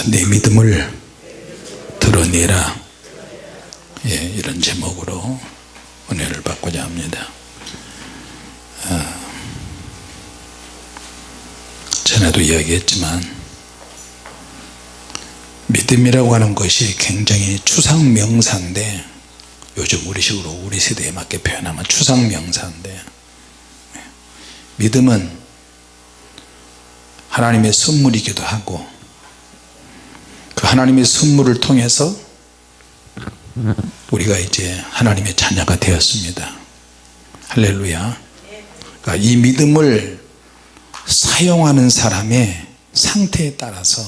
자내 믿음을 드러내라. 예, 이런 제목으로 은혜를 받고자 합니다. 아, 전에도 이야기했지만 믿음이라고 하는 것이 굉장히 추상명사인데 요즘 우리식으로 우리 세대에 맞게 표현하면 추상명사인데 믿음은 하나님의 선물이기도 하고 그 하나님의 선물을 통해서 우리가 이제 하나님의 자녀가 되었습니다. 할렐루야. 그러니까 이 믿음을 사용하는 사람의 상태에 따라서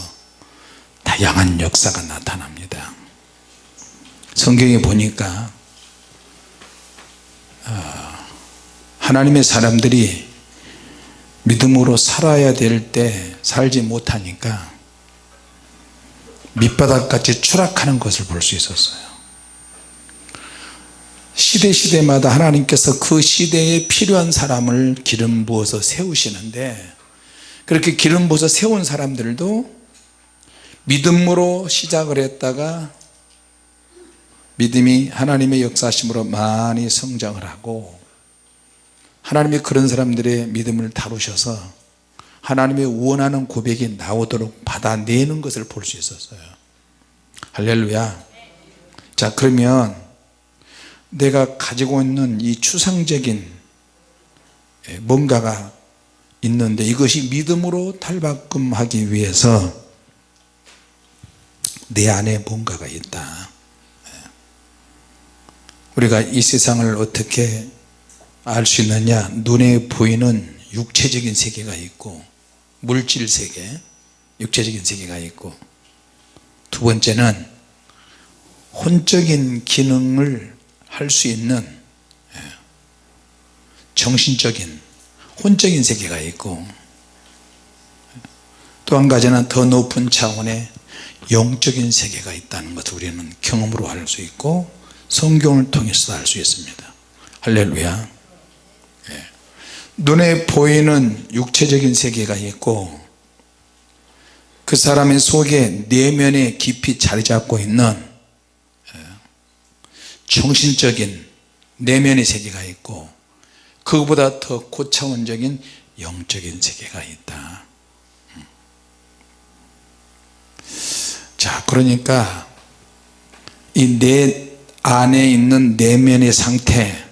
다양한 역사가 나타납니다. 성경에 보니까 아, 하나님의 사람들이 믿음으로 살아야 될 때 살지 못하니까 밑바닥같이 추락하는 것을 볼 수 있었어요. 시대 시대마다 하나님께서 그 시대에 필요한 사람을 기름 부어서 세우시는데 그렇게 기름 부어서 세운 사람들도 믿음으로 시작을 했다가 믿음이 하나님의 역사심으로 많이 성장을 하고 하나님이 그런 사람들의 믿음을 다루셔서 하나님의 원하는 고백이 나오도록 받아내는 것을 볼 수 있었어요. 할렐루야. 자 그러면 내가 가지고 있는 이 추상적인 뭔가가 있는데 이것이 믿음으로 탈바꿈하기 위해서 내 안에 뭔가가 있다. 우리가 이 세상을 어떻게 알 수 있느냐? 눈에 보이는 육체적인 세계가 있고 물질 세계 육체적인 세계가 있고 두 번째는 혼적인 기능을 할 수 있는 예, 정신적인 혼적인 세계가 있고 또 한 가지는 더 높은 차원의 영적인 세계가 있다는 것을 우리는 경험으로 알 수 있고 성경을 통해서 알수 있습니다 할렐루야 예. 눈에 보이는 육체적인 세계가 있고 그 사람의 속에 내면에 깊이 자리 잡고 있는 예, 정신적인 내면의 세계가 있고 그보다 더 고차원적인 영적인 세계가 있다. 자 그러니까 이 내 안에 있는 내면의 상태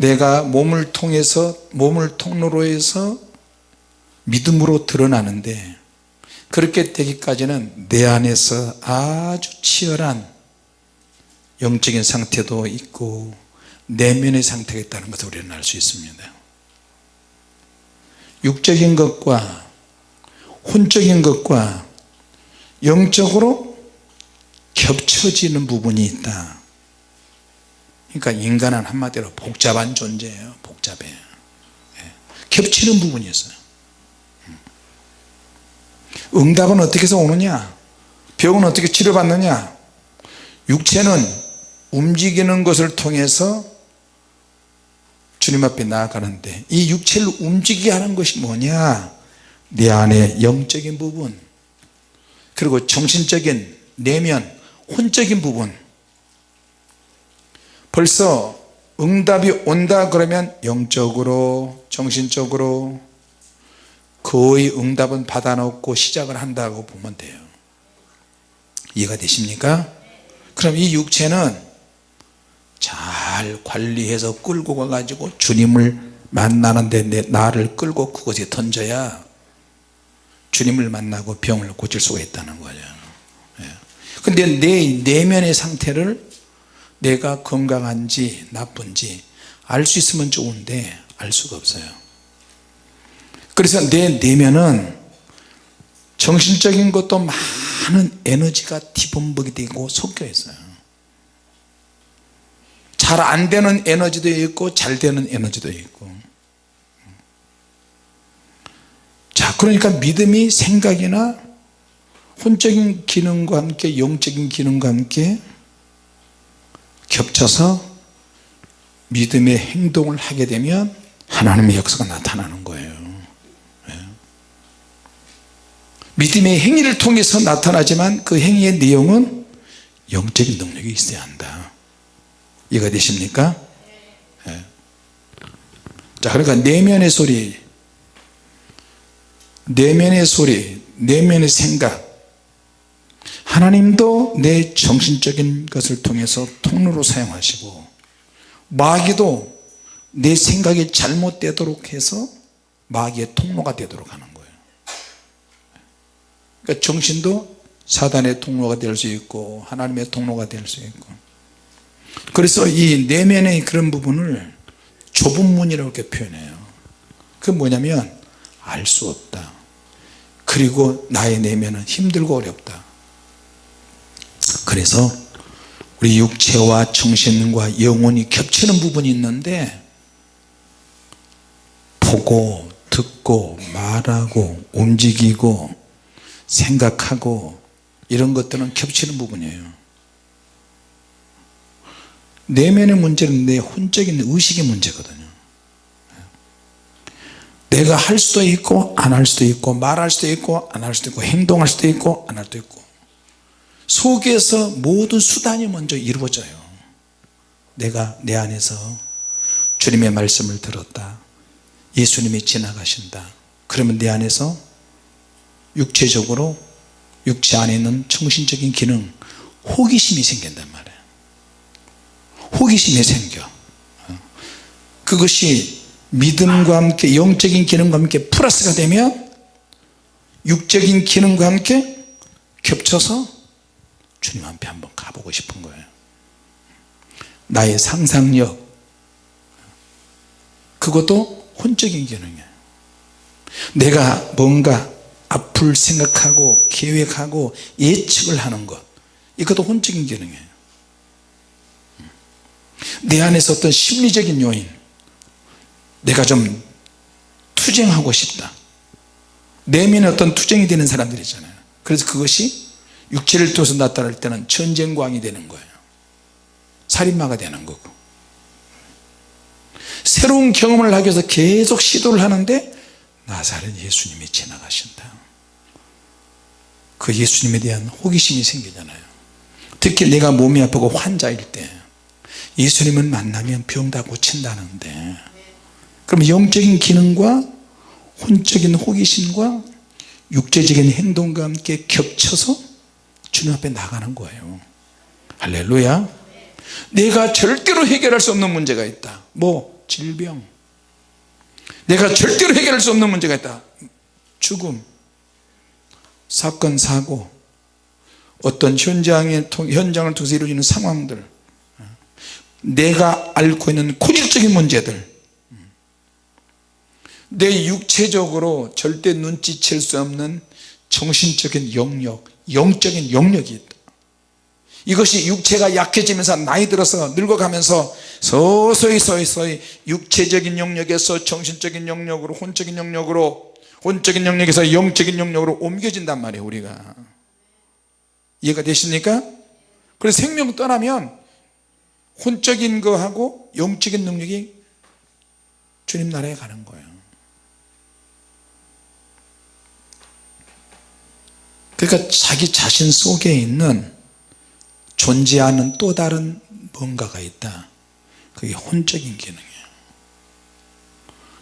내가 몸을 통해서 몸을 통로로 해서 믿음으로 드러나는데 그렇게 되기까지는 내 안에서 아주 치열한 영적인 상태도 있고 내면의 상태가 있다는 것을 우리는 알 수 있습니다. 육적인 것과 혼적인 것과 영적으로 겹쳐지는 부분이 있다 그러니까 인간은 한마디로 복잡한 존재예요. 복잡해. 예. 겹치는 부분이 있어요. 음. 응답은 어떻게 해서 오느냐? 병은 어떻게 치료받느냐? 육체는 움직이는 것을 통해서 주님 앞에 나아가는데 이 육체를 움직이게 하는 것이 뭐냐? 내 안에 영적인 부분 그리고 정신적인 내면 혼적인 부분 벌써 응답이 온다 그러면 영적으로 정신적으로 거의 응답은 받아놓고 시작을 한다고 보면 돼요 이해가 되십니까? 그럼 이 육체는 잘 관리해서 끌고 가가지고 주님을 만나는데 내 나를 끌고 그곳에 던져야 주님을 만나고 병을 고칠 수가 있다는 거죠 예. 근데 내 내면의 상태를 내가 건강한지 나쁜지 알 수 있으면 좋은데 알 수가 없어요. 그래서 내 내면은 정신적인 것도 많은 에너지가 뒤범벅이 되고 섞여 있어요. 잘 안되는 에너지도 있고 잘 되는 에너지도 있고. 자 그러니까 믿음이 생각이나 혼적인 기능과 함께 영적인 기능과 함께 겹쳐서 믿음의 행동을 하게 되면 하나님의 역사가 나타나는 거예요 예. 믿음의 행위를 통해서 나타나지만 그 행위의 내용은 영적인 능력이 있어야 한다 이해가 되십니까? 네. 자 그러니까 내면의 소리 내면의 소리 내면의 생각 하나님도 내 정신적인 것을 통해서 통로로 사용하시고 마귀도 내 생각이 잘못되도록 해서 마귀의 통로가 되도록 하는 거예요. 그러니까 정신도 사단의 통로가 될 수 있고 하나님의 통로가 될 수 있고. 그래서 이 내면의 그런 부분을 좁은 문이라고 이렇게 표현해요. 그 뭐냐면 알 수 없다. 그리고 나의 내면은 힘들고 어렵다 그래서 우리 육체와 정신과 영혼이 겹치는 부분이 있는데 보고 듣고 말하고 움직이고 생각하고 이런 것들은 겹치는 부분이에요. 내면의 문제는 내 혼적인 의식의 문제거든요. 내가 할 수도 있고 안 할 수도 있고 말할 수도 있고 안 할 수도 있고 행동할 수도 있고 안 할 수도 있고 속에서 모든 수단이 먼저 이루어져요. 내가 내 안에서 주님의 말씀을 들었다. 예수님이 지나가신다. 그러면 내 안에서 육체적으로 육체 안에 있는 정신적인 기능 호기심이 생긴단 말이에요. 호기심이 생겨. 그것이 믿음과 함께 영적인 기능과 함께 플러스가 되면 육적인 기능과 함께 겹쳐서 주님 앞에 한번 가보고 싶은 거예요. 나의 상상력. 그것도 혼적인 기능이에요. 내가 뭔가 앞을 생각하고 계획하고 예측을 하는 것. 이것도 혼적인 기능이에요. 내 안에서 어떤 심리적인 요인. 내가 좀 투쟁하고 싶다. 내면에 어떤 투쟁이 되는 사람들 있잖아요. 그래서 그것이 육체를 통해서 나타날 때는 전쟁광이 되는 거예요. 살인마가 되는 거고. 새로운 경험을 하기 위해서 계속 시도를 하는데 나사렛 예수님이 지나가신다. 그 예수님에 대한 호기심이 생기잖아요. 특히 내가 몸이 아프고 환자일 때 예수님을 만나면 병 다 고친다는데. 그럼 영적인 기능과 혼적인 호기심과 육체적인 행동과 함께 겹쳐서 주님 앞에 나가는 거예요. 할렐루야. 내가 절대로 해결할 수 없는 문제가 있다. 뭐? 질병. 내가 절대로 해결할 수 없는 문제가 있다. 죽음. 사건 사고. 어떤 현장에, 현장을 통해서 이루어지는 상황들. 내가 앓고 있는 고질적인 문제들. 내 육체적으로 절대 눈치챌 수 없는 정신적인 영역 영적인 영역이 있다. 이것이 육체가 약해지면서 나이 들어서 늙어가면서 서서히 서서히 육체적인 영역에서 정신적인 영역으로 혼적인 영역으로 혼적인 영역에서 영적인 영역으로 옮겨진단 말이에요 우리가. 이해가 되십니까? 그래서 생명 떠나면 혼적인 거하고 영적인 능력이 주님 나라에 가는 거예요 그러니까 자기 자신 속에 있는 존재하는 또 다른 뭔가가 있다. 그게 혼적인 기능이에요.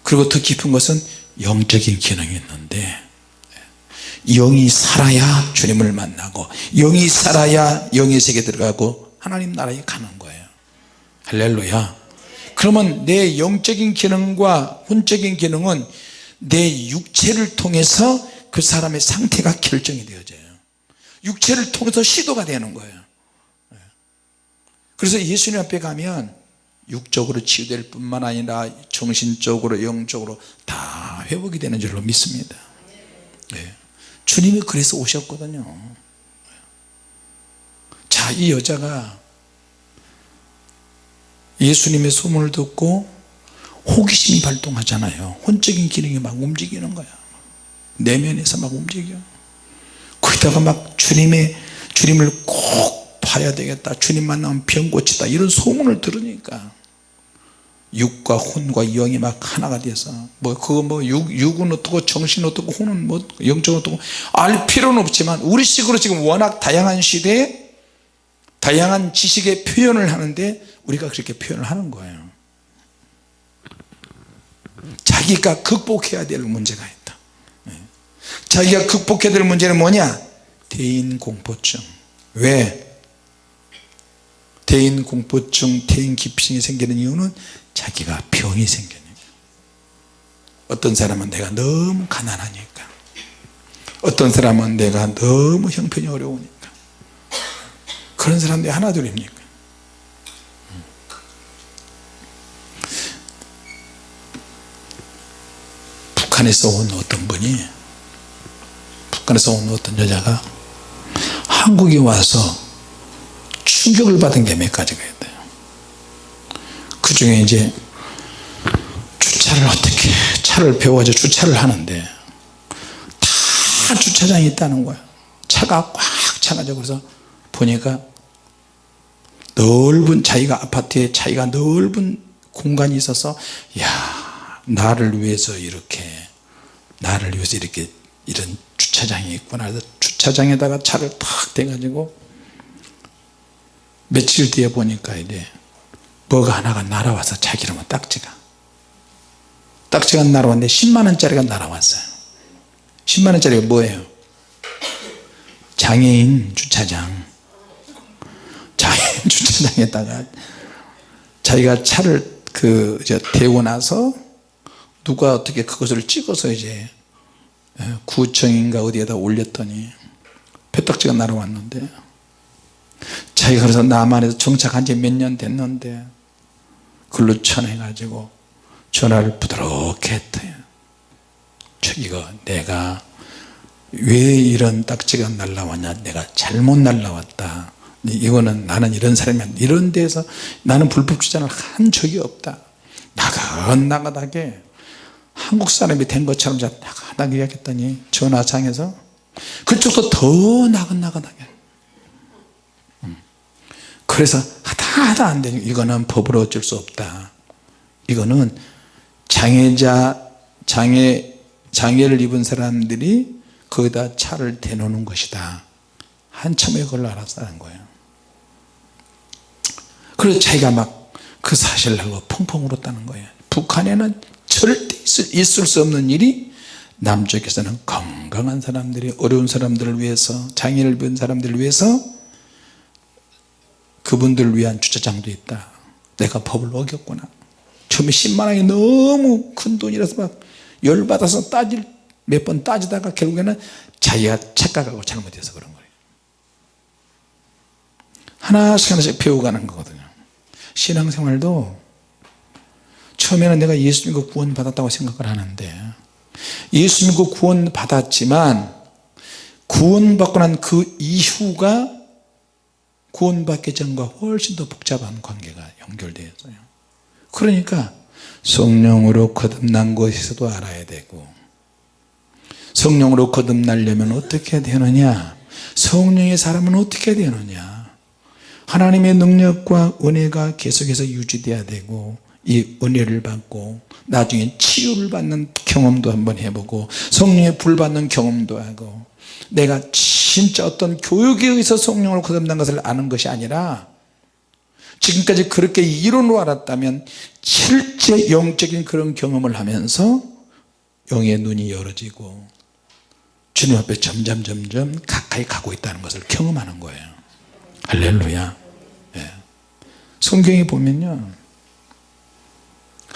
그리고 더 깊은 것은 영적인 기능이 있는데 영이 살아야 주님을 만나고 영이 살아야 영의 세계 들어가고 하나님 나라에 가는 거예요. 할렐루야. 그러면 내 영적인 기능과 혼적인 기능은 내 육체를 통해서 그 사람의 상태가 결정이 되어져요. 육체를 통해서 시도가 되는 거예요. 그래서 예수님 앞에 가면 육적으로 치유될 뿐만 아니라 정신적으로 영적으로 다 회복이 되는 줄로 믿습니다. 네. 주님이 그래서 오셨거든요. 자이 여자가 예수님의 소문을 듣고 호기심이 발동하잖아요. 혼적인 기능이 막 움직이는 거야 내면에서 막 움직여. 거기다가 막 주님의 주님을 꼭 봐야 되겠다. 주님 만나면 병 고치다. 이런 소문을 들으니까 육과 혼과 영이 막 하나가 돼서 뭐 그거 뭐 육, 육은 어떻고 정신은 어떻고 혼은 뭐 영적은 어떻고 알 필요는 없지만 우리식으로 지금 워낙 다양한 시대에 다양한 지식의 표현을 하는데 우리가 그렇게 표현을 하는 거예요. 자기가 극복해야 될 문제가. 자기가 극복해야 될 문제는 뭐냐? 대인공포증. 왜? 대인공포증 대인기피증이 생기는 이유는 자기가 병이 생기니까 어떤 사람은 내가 너무 가난하니까. 어떤 사람은 내가 너무 형편이 어려우니까. 그런 사람들이 하나둘입니까? 북한에서 온 어떤 분이 북한에서 온 어떤 여자가 한국에 와서 충격을 받은 게 몇 가지가 있대요. 그 중에 이제 주차를 어떻게 차를 배워가지고 주차를 하는데 다 주차장이 있다는 거야. 차가 꽉 차가지고 그래서 보니까 넓은 자기가 아파트에 자기가 넓은 공간이 있어서 야 나를 위해서 이렇게 나를 위해서 이렇게 이런 주차장이 있구나. 그래서 주차장에다가 차를 탁 대가지고 며칠 뒤에 보니까 이제 뭐가 하나가 날아와서 자기 이름은 딱지가. 딱지가 날아왔는데 10만원짜리가 날아왔어요. 10만원짜리가 뭐예요? 장애인 주차장. 장애인 주차장에다가 자기가 차를 그 대고 나서 누가 어떻게 그것을 찍어서 이제 구청인가 어디에다 올렸더니 배딱지가 날아왔는데 자기가 그래서 남한에서 정착한 지 몇 년 됐는데 글로 전해 가지고 전화를 부드럽게 했대요 저기가 내가 왜 이런 딱지가 날라왔냐 내가 잘못 날라왔다. 이거는 나는 이런 사람이 이런 데서 나는 불법 주장을 한 적이 없다. 나긋나긋하게 한국 사람이 된 것처럼 나 긋나긋 이야기했더니. 전화장에서. 그쪽도 더 나긋나긋하게. 음. 그래서 하다 하다 안 되니 이거는 법으로 어쩔 수 없다. 이거는 장애자 장애 장애를 입은 사람들이 거기다 차를 대놓는 것이다. 한참에 그걸 알았다는 거예요. 그래서 자기가 막 그 사실을 알고 펑펑 울었다는 거예요. 북한에는 절대 있을 수 없는 일이 남쪽에서는 건강한 사람들이 어려운 사람들을 위해서 장애를 입은 사람들을 위해서 그분들을 위한 주차장도 있다. 내가 법을 어겼구나. 처음에 10만원이 너무 큰 돈이라서 막 열받아서 따질 몇 번 따지다가 결국에는 자기가 착각하고 잘못해서 그런 거예요. 하나씩 하나씩 배워가는 거거든요. 신앙생활도 처음에는 내가 예수 믿고 구원 받았다고 생각을 하는데 예수 믿고 구원 받았지만 구원 받고 난 그 이후가 구원 받기 전과 훨씬 더 복잡한 관계가 연결되어 있어요. 그러니까 성령으로 거듭난 것에서도 알아야 되고 성령으로 거듭나려면 어떻게 되느냐? 성령의 사람은 어떻게 되느냐? 하나님의 능력과 은혜가 계속해서 유지돼야 되고 이 은혜를 받고 나중에 치유를 받는 경험도 한번 해보고 성령의 불 받는 경험도 하고 내가 진짜 어떤 교육에 의해서 성령을 거듭난 것을 아는 것이 아니라 지금까지 그렇게 이론으로 알았다면 실제 영적인 그런 경험을 하면서 영의 눈이 열어지고 주님 앞에 점점 점점 가까이 가고 있다는 것을 경험하는 거예요. 할렐루야. 예. 성경에 보면요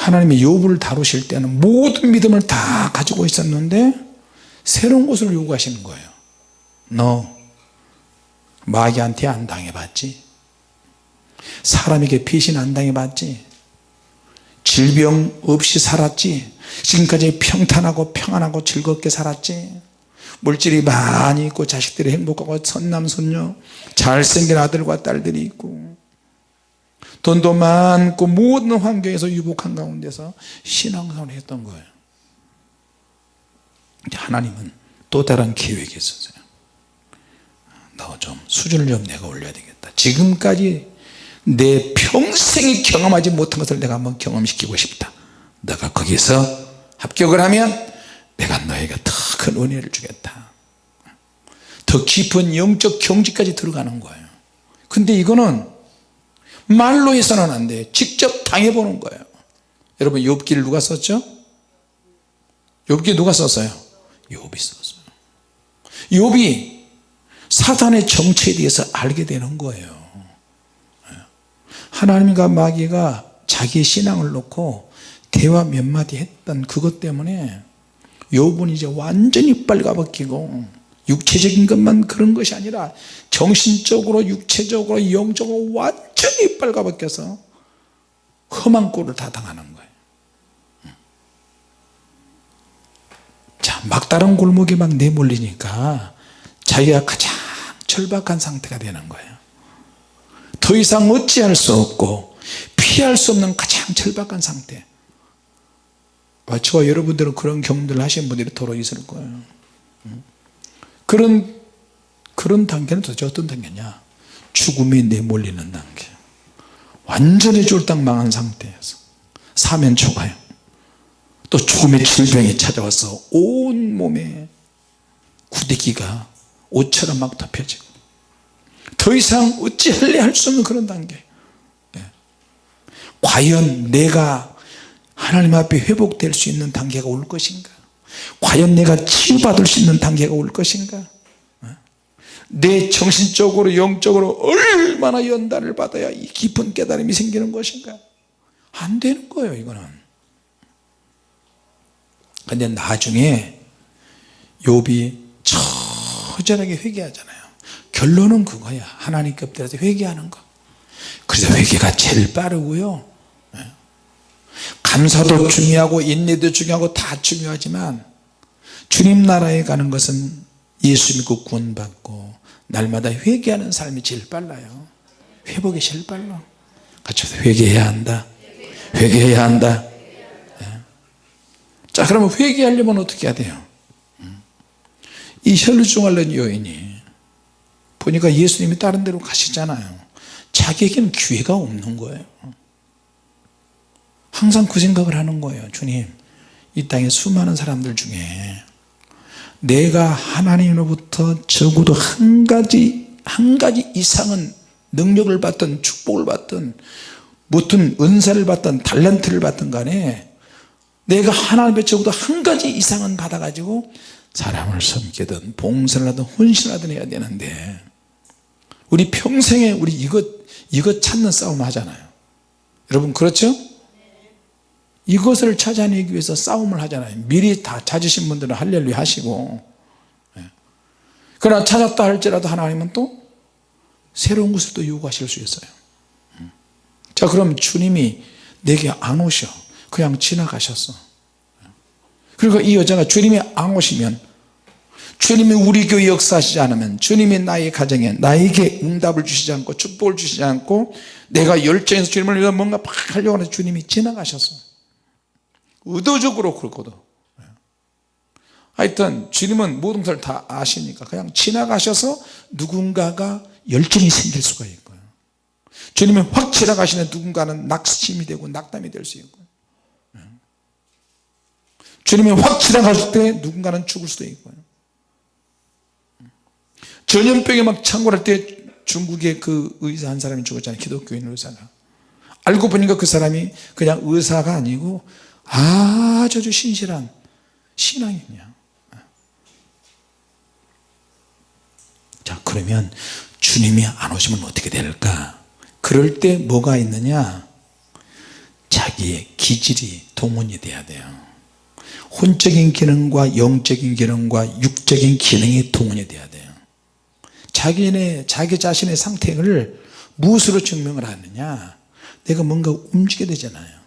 하나님이 욥을 다루실 때는 모든 믿음을 다 가지고 있었는데 새로운 것을 요구하시는 거예요. 너 마귀한테 안 당해봤지? 사람에게 배신 안 당해봤지? 질병 없이 살았지? 지금까지 평탄하고 평안하고 즐겁게 살았지? 물질이 많이 있고 자식들이 행복하고 선남선녀 잘생긴 아들과 딸들이 있고 돈도 많고 모든 환경에서 유복한 가운데서 신앙생활을 했던 거예요. 하나님은 또 다른 계획이 있었어요. 너 좀 수준을 좀 내가 올려야 되겠다. 지금까지 내 평생에 경험하지 못한 것을 내가 한번 경험시키고 싶다. 너가 거기서 합격을 하면 내가 너에게 더 큰 은혜를 주겠다. 더 깊은 영적 경지까지 들어가는 거예요. 근데 이거는 말로 해서는 안돼 직접 당해보는 거예요 여러분 욥기를 누가 썼죠? 욥기 누가 썼어요? 욥이 썼어요 욥이 사단의 정체에 대해서 알게 되는 거예요 하나님과 마귀가 자기의 신앙을 놓고 대화 몇 마디 했던 그것 때문에 욥은 이제 완전히 빨가벗기고 육체적인 것만 그런 것이 아니라 정신적으로 육체적으로 영적으로 완전히 빨가벗겨서 험한 꼴을 다 당하는 거예요. 자 막다른 골목에 막 내몰리니까 자기가 가장 절박한 상태가 되는 거예요. 더 이상 어찌할 수 없고 피할 수 없는 가장 절박한 상태. 아, 저와 여러분들은 그런 경험들을 하신 분들이 더러 있을 거예요 그런 그런 단계는 도대체 어떤 단계냐? 죽음이 내몰리는 단계. 완전히 쫄딱 망한 상태에서 사면 초가요 또 죽음의 질병이 찾아와서 온 몸에 구데기가 옷처럼 막 덮여지고 더 이상 어찌할래 할 수 없는 그런 단계. 예. 과연 내가 하나님 앞에 회복될 수 있는 단계가 올 것인가 과연 내가 치유받을 수 있는 단계가 올 것인가? 어? 내 정신적으로 영적으로 얼마나 연단을 받아야 이 깊은 깨달음이 생기는 것인가? 안 되는 거예요 이거는. 근데 나중에 욥이 처절하게 회개하잖아요. 결론은 그거야. 하나님께 엎드려서 회개하는 거. 그래서 회개가 제일 빠르고요. 예. 감사도 중요하고 인내도 중요하고 다 중요하지만 주님 나라에 가는 것은 예수 믿고 구원 받고 날마다 회개하는 삶이 제일 빨라요. 회복이 제일 빨라. 같이 회개해야 한다. 회개해야 한다. 자 그러면 회개하려면 어떻게 해야 돼요? 이 혈루증 여인이 보니까 예수님이 다른 데로 가시잖아요. 자기에게는 기회가 없는 거예요 항상 그 생각을 하는 거예요 주님 이 땅에 수많은 사람들 중에 내가 하나님으로부터 적어도 한 가지 한 가지 이상은 능력을 받든 축복을 받든 무슨 은사를 받든 달란트를 받든 간에 내가 하나님의 적어도 한 가지 이상은 받아 가지고 사람을 섬기든 봉사를 하든 헌신하든 해야 되는데 우리 평생에 우리 이것 이것 찾는 싸움 하잖아요 여러분 그렇죠? 이것을 찾아내기 위해서 싸움을 하잖아요. 미리 다 찾으신 분들은 할렐루야 하시고. 예. 그러나 찾았다 할지라도 하나님은 또 새로운 것을 또 요구하실 수 있어요. 음. 자 그럼 주님이 내게 안 오셔. 그냥 지나가셨어. 그리고 이 여자가 주님이 안 오시면 주님이 우리 교회 역사하시지 않으면 주님이 나의 가정에 나에게 응답을 주시지 않고 축복을 주시지 않고 내가 열정에서 주님을 위해서 뭔가 팍 하려고 하는 주님이 지나가셨어 의도적으로 그렇거든 하여튼 주님은 모든 것을 다 아시니까 그냥 지나가셔서 누군가가 열정이 생길 수가 있고요. 주님이 확 지나가시는 누군가는 낙심이 되고 낙담이 될 수 있고요. 주님이 확 지나갔을 때 누군가는 죽을 수도 있고요. 전염병에 막 창궐할 때 중국의 그 의사 한 사람이 죽었잖아요. 기독교인 의사가. 알고 보니까 그 사람이 그냥 의사가 아니고 아주 신실한 신앙인이야 자 그러면 주님이 안 오시면 어떻게 될까? 그럴 때 뭐가 있느냐? 자기의 기질이 동원이 돼야 돼요. 혼적인 기능과 영적인 기능과 육적인 기능이 동원이 돼야 돼요. 자기네 자기 자신의 상태를 무엇으로 증명을 하느냐? 내가 뭔가 움직여야 되잖아요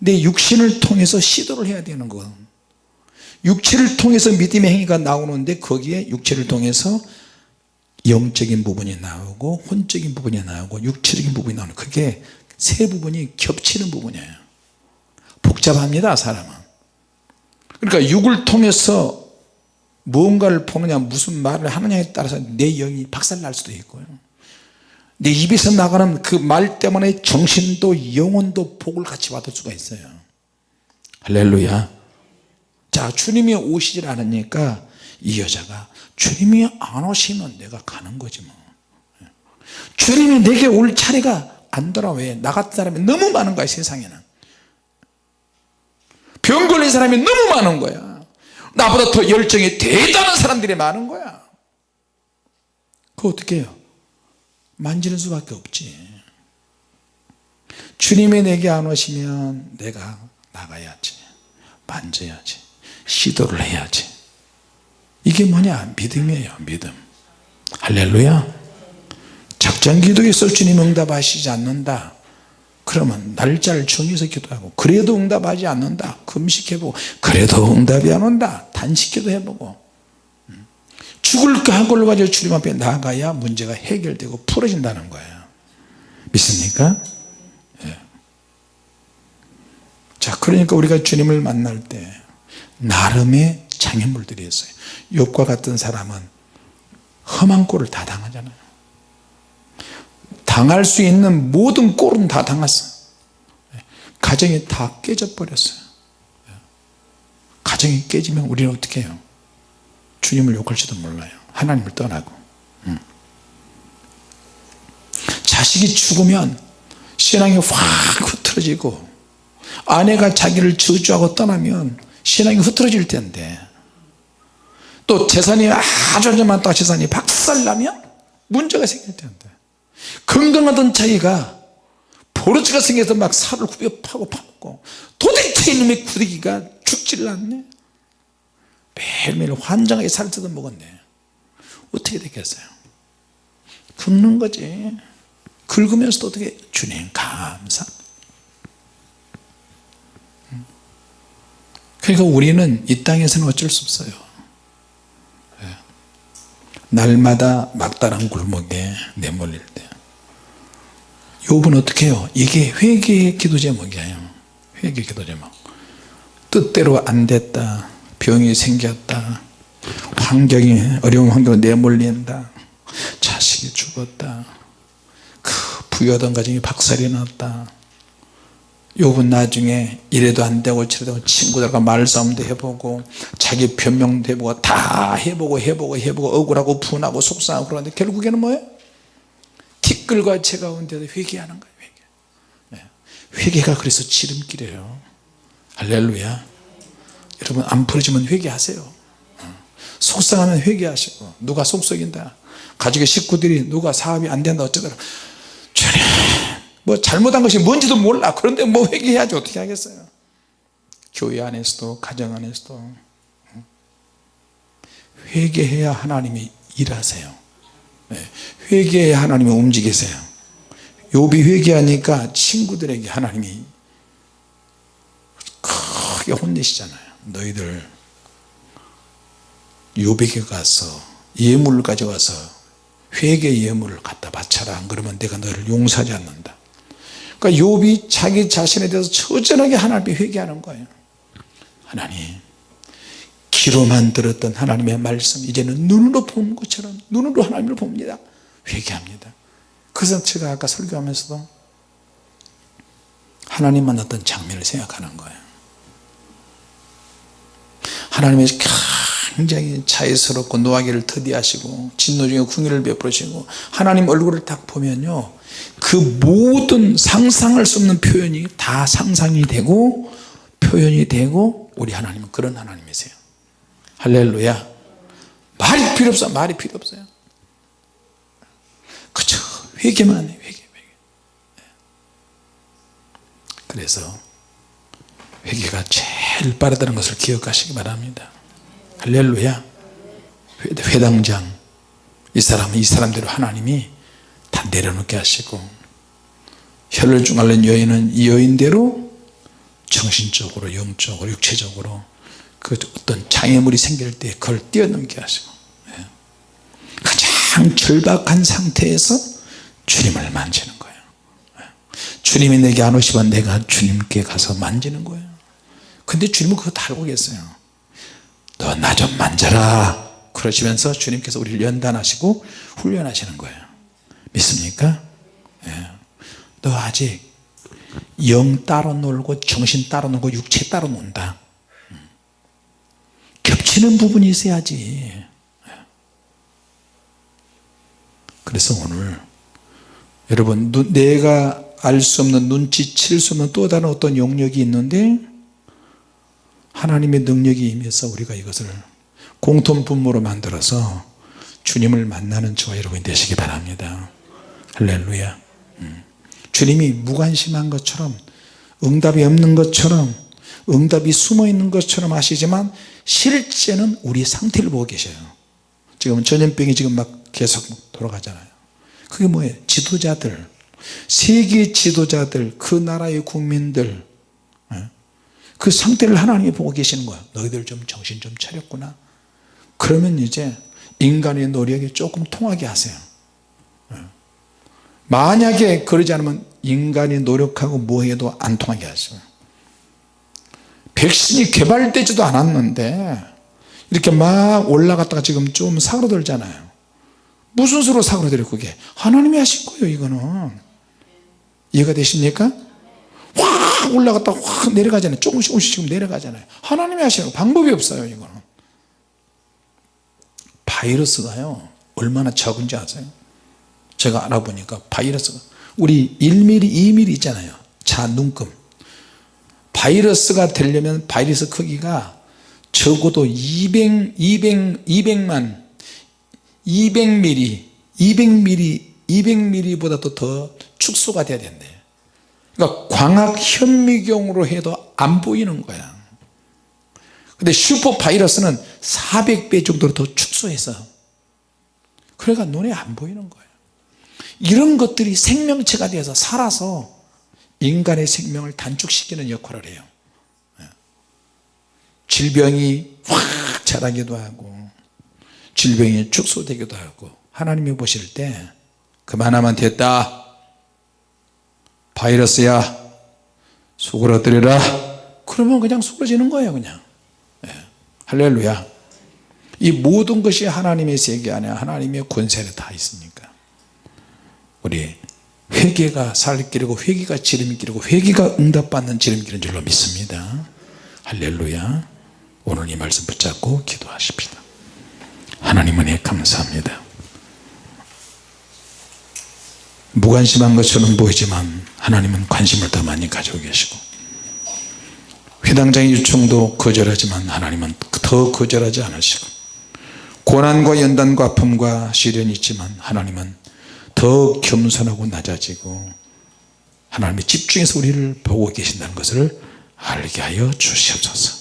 내 육신을 통해서 시도를 해야 되는 거. 육체를 통해서 믿음의 행위가 나오는데 거기에 육체를 통해서 영적인 부분이 나오고 혼적인 부분이 나오고 육체적인 부분이 나오는 그게 세 부분이 겹치는 부분이에요. 복잡합니다 사람은. 그러니까 육을 통해서 무언가를 보느냐 무슨 말을 하느냐에 따라서 내 영이 박살날 수도 있고요 내 입에서 나가는 그 말 때문에 정신도 영혼도 복을 같이 받을 수가 있어요. 할렐루야. 자 주님이 오시질 않으니까 이 여자가 주님이 안 오시면 내가 가는 거지 뭐. 주님이 내게 올 차례가 안 돌아 왜? 나 같은 사람이 너무 많은 거야 세상에는. 병 걸린 사람이 너무 많은 거야. 나보다 더 열정이 대단한 사람들이 많은 거야. 그거 어떻게 해요 만지는 수밖에 없지. 주님이 내게 안 오시면 내가 나가야지 만져야지 시도를 해야지. 이게 뭐냐? 믿음이에요 믿음. 할렐루야. 작전 기도에 있어 주님 응답하시지 않는다. 그러면 날짜를 정해서 기도하고 그래도 응답하지 않는다. 금식해보고 그래도 응답이 안 온다. 단식기도 해보고 죽을 한 걸로 가지고 주님 앞에 나가야 문제가 해결되고 풀어진다는 거예요. 믿습니까? 예. 자 그러니까 우리가 주님을 만날 때 나름의 장애물들이 있어요. 욥과 같은 사람은 험한 꼴을 다 당하잖아요. 당할 수 있는 모든 꼴은 다 당했어요. 가정이 다 깨져 버렸어요. 가정이 깨지면 우리는 어떻게 해요 주님을 욕할지도 몰라요. 하나님을 떠나고. 음. 자식이 죽으면 신앙이 확 흐트러지고 아내가 자기를 저주하고 떠나면 신앙이 흐트러질 텐데. 또 재산이 아주 많다가 재산이 박살나면 문제가 생길 텐데. 건강하던 자기가 보르치가 생겨서 막 살을 후벼 파고 파먹고 도대체 이놈의 구데기가 죽지를 않네 매일매일 환장하게 뜯어 먹었네. 어떻게 되겠어요? 긁는 거지. 긁으면서도 어떻게 주님 감사? 그러니까 우리는 이 땅에서는 어쩔 수 없어요. 예. 날마다 막다른 굴목에 내몰릴 때. 욥은 어떻게 해요? 이게 회개의 기도 제목이에요. 회개 기도 제목. 뜻대로 안 됐다 병이 생겼다 환경이 어려운 환경으로 내몰린다 자식이 죽었다 그 부여하던 가정이 박살이 났다 욥은 나중에 이래도 안되고 저래도 친구들과 말싸움도 해보고 자기 변명도 해보고 다 해보고 해보고 해보고 억울하고 분하고 속상하고 그러는데 결국에는 뭐예요? 티끌과 채 가운데도 회개하는 거예요 회개. 네. 회개가 그래서 지름길이에요 할렐루야 여러분 안 풀어지면 회개하세요 어. 속상하면 회개하시고 누가 속썩인다 가족의 식구들이 누가 사업이 안 된다 어쩌더라 주님 뭐 잘못한 것이 뭔지도 몰라 그런데 뭐 회개해야지 어떻게 하겠어요 교회 안에서도 가정 안에서도 어. 회개해야 하나님이 일하세요 네. 회개해야 하나님이 움직이세요 욥이 회개하니까 친구들에게 하나님이 크게 혼내시잖아요 너희들 욥에게 가서 예물을 가져가서 회개 예물을 갖다 바쳐라. 안 그러면 내가 너를 용서하지 않는다. 그러니까 욥이 자기 자신에 대해서 처절하게 하나님께 회개하는 거예요. 하나님 귀로만 들었던 하나님의 말씀 이제는 눈으로 본 것처럼 눈으로 하나님을 봅니다. 회개합니다. 그래서 제가 아까 설교하면서도 하나님 만났던 장면을 생각하는 거예요 하나님의 굉장히 자애스럽고 노하기를 더디하시고 진노 중에 궁유를 베풀으시고 하나님 얼굴을 딱 보면요 그 모든 상상할 수 없는 표현이 다 상상이 되고 표현이 되고 우리 하나님은 그런 하나님이세요. 할렐루야. 말이 필요 없어 말이 필요 없어요. 그쵸. 회개만 해 회개, 회개. 그래서 회개가 제일 빠르다는 것을 기억하시기 바랍니다. 할렐루야. 회당장. 이 사람은 이 사람대로 하나님이 다 내려놓게 하시고 혈혈중 앓는 여인은 이 여인대로 정신적으로 영적으로 육체적으로 그 어떤 장애물이 생길 때 그걸 뛰어넘게 하시고 예. 가장 절박한 상태에서 주님을 만지는 거예요. 예. 주님이 내게 안 오시면 내가 주님께 가서 만지는 거예요 근데 주님은 그거 다 알고 계세요 너 나 좀 만져라 그러시면서 주님께서 우리를 연단하시고 훈련하시는 거예요 믿습니까? 예. 너 아직 영 따로 놀고 정신 따로 놀고 육체 따로 논다 음. 겹치는 부분이 있어야지 예. 그래서 오늘 여러분 눈- 내가 알 수 없는 눈치챌 수 없는 또 다른 어떤 영역이 있는데 하나님의 능력이 임해서 우리가 이것을 공통 분모로 만들어서 주님을 만나는 저와 여러분이 되시기 바랍니다. 할렐루야. 음. 주님이 무관심한 것처럼 응답이 없는 것처럼 응답이 숨어 있는 것처럼 하시지만 실제는 우리 상태를 보고 계셔요. 지금 전염병이 지금 막 계속 돌아가잖아요. 그게 뭐예요? 지도자들. 세계 지도자들 그 나라의 국민들 예? 그 상태를 하나님이 보고 계시는 거야 너희들 좀 정신 좀 차렸구나. 그러면 이제 인간의 노력이 조금 통하게 하세요. 예. 만약에 그러지 않으면 인간이 노력하고 뭐해도 안 통하게 하세요. 백신이 개발되지도 않았는데 이렇게 막 올라갔다가 지금 좀 사그러들잖아요. 무슨 수로 사그러들어요 그게? 하나님이 하신 거예요 이거는. 이해가 되십니까? 확 올라갔다가 확 내려가잖아요. 조금씩 조금씩 지금 내려가잖아요. 하나님이 하시는 거 방법이 없어요 이거는. 바이러스가요 얼마나 적은지 아세요? 제가 알아보니까 바이러스가 우리 1mm 2mm 있잖아요. 자 눈금. 바이러스가 되려면 바이러스 크기가 적어도 200, 200, 200만 200mm 200mm 200mm보다도 더 축소가 돼야 된대 그러니까 광학 현미경으로 해도 안 보이는 거야. 근데 슈퍼 바이러스는 400배 정도로 더 축소해서 그래가 눈에 안 보이는 거예요 이런 것들이 생명체가 되어서 살아서 인간의 생명을 단축시키는 역할을 해요. 예. 질병이 확 자라기도 하고 질병이 축소되기도 하고 하나님이 보실 때 그만하면 됐다 바이러스야 수그러뜨려라. 그러면 그냥 수그러지는 거예요 그냥. 예. 할렐루야. 이 모든 것이 하나님의 세계 안에 하나님의 권세에 다 있으니까? 우리 회개가 살길이고 회개가 지름길이고 회개가 응답받는 지름길인 줄로 믿습니다. 할렐루야. 오늘 이 말씀 붙잡고 기도하십시다. 하나님 은혜 감사합니다 무관심한 것처럼 보이지만 하나님은 관심을 더 많이 가지고 계시고 회당장의 요청도 거절하지만 하나님은 더 거절하지 않으시고 고난과 연단과 아픔과 시련이 있지만 하나님은 더 겸손하고 낮아지고 하나님이 집중해서 우리를 보고 계신다는 것을 알게 하여 주시옵소서